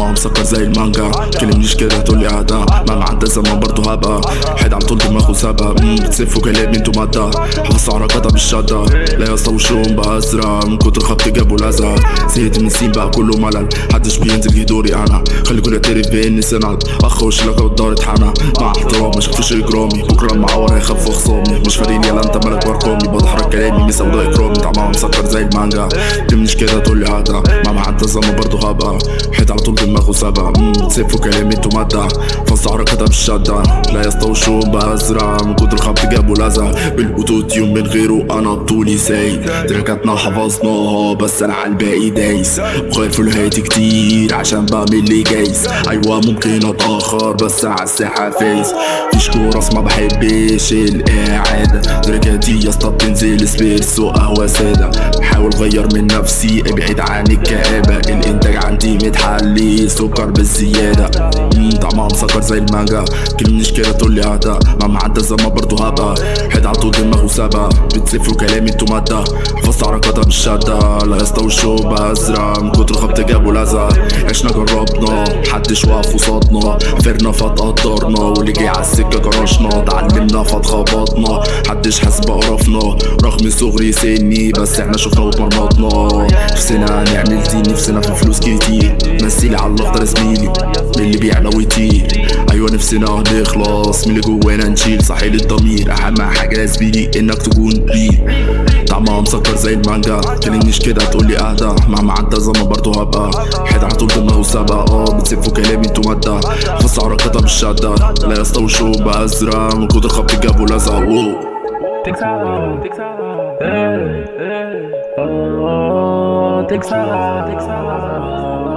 ما مسكر زي المانجا. كلمنيش كده هتقولي اعدام مهما عدى زمان برضه هبقى طول دماغه سابها مم، بتسفوا كلامي أنتوا مادة حفظت حركاتها بالشدة. لا وشهم بقى ازرق من كتر خبط جابوا الازرق زهقت من السين بقى كله ملل. محدش بينزل جه دوري أنا. خلي كل يعترف باني سند اخ وش لك والدار اتحنى مع احترام ما اجرامي بكرة المعور هيخاف خصامي مش فارقني يلا انت مالك بارقامي بضحرك كلامي مسا وده اكرامي طعمها مسكر زي المانجا. تمنيش كده تقولي عدا مهما عدى الزمن برضه هبقى حيد على طول دماغه مم، بتسفوا كلامي أنتوا مادة فص حركاتها بالشدة لا وشهم بقى ازرق من كتر خبط جابوا لزق بالاوتوتيون من غيره أنا بطولي سايق تركاتنا حفظناها بس أنا على الباقي دايس. وخايف في الهاتي كتير عشان بعمل لي جايز. أيوه ممكن أتأخر بس على الساحة فايز. فيش كورس ما بحبش القعدة. تركاتي يا اسطى بتنزل اسبريسو قهوه سادة. بحاول أغير من نفسي أبعد عن الكآبة. الإنتاج عندي متحلي سكر بالزيادة. طعمها مسكر زي المانجا. كلمنيش كده تقولي عدا مهما عدى الزمان برضه هبقى حيد على طول دماغه سابها بتسفوا كلامي أنتوا مادة. حفظت حركاتها بالشدة لا بقى ازرق من كتر خبط جابوا لزق. عشنا جربنا. محدش واقف قصادنا. فرنا فتقدرنا واللي جه على السكة جرشنا اتعلمنا فاتخبطنا محدش حاسس بقرفنا. رغم صغري سني بس إحنا شفنا واتمرمطنا نفسنا نعمل دي نفسنا في فلوس كتير. مثيلي على الاخضر زميلي من اللي بيعلى ويطير. أيوه نفسنا نخلص. من اللي جوانا نشيل صحيح الضمير. أهم حاجة يا زميلي إنك تكون ريل طعمها مسكر زي المانجا. كلمنيش كده تقولي أهدى. مهما عدى زمان برضه هبقى. حيد على طول دماغه سابقة آه بتسفوا كلامي أنتوا مادة. فص حركاتها بالشدة لا يا وشهم بقى أزرق. من كتر خبط جابوا لزق Think so long, take so long, hey, hey, oh, think so.